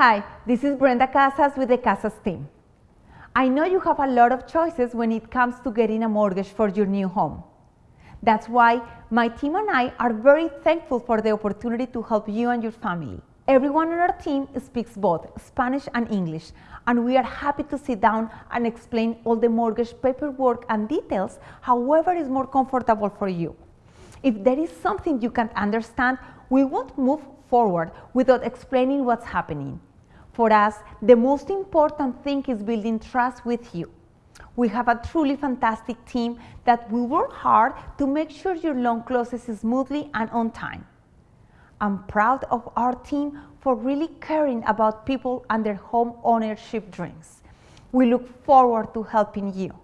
Hi, this is Brenda Casas with the Casas team. I know you have a lot of choices when it comes to getting a mortgage for your new home. That's why my team and I are very thankful for the opportunity to help you and your family. Everyone on our team speaks both Spanish and English, and we are happy to sit down and explain all the mortgage paperwork and details, however is more comfortable for you. If there is something you can't understand, we won't move forward without explaining what's happening. For us, the most important thing is building trust with you. We have a truly fantastic team that will work hard to make sure your loan closes smoothly and on time. I'm proud of our team for really caring about people and their home ownership dreams. We look forward to helping you.